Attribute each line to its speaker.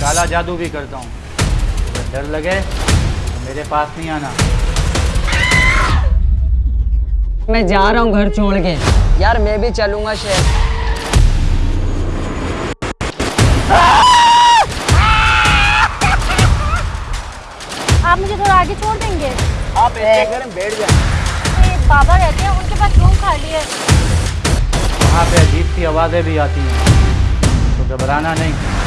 Speaker 1: काला जादू भी करता हूँ। अगर डर लगे तो मेरे पास नहीं आना।
Speaker 2: मैं जा रहा हूँ घर छोड़ के।
Speaker 3: यार मैं भी चलूँगा शेर
Speaker 4: आप मुझे थोड़ा आगे छोड़ देंगे?
Speaker 3: आप बैठ जाए।
Speaker 4: बाबा रहते हैं उनके पास रूम खाली है।
Speaker 1: वहाँ पे अजीब सी आवाज़ें भी आती हैं। घबराना नहीं।